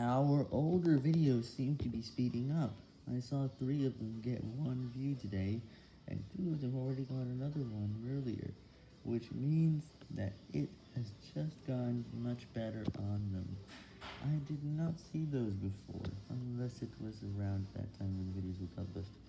Our older videos seem to be speeding up. I saw three of them get one view today, and two of them already got another one earlier, which means that it has just gone much better on them. I did not see those before, unless it was around that time when the videos.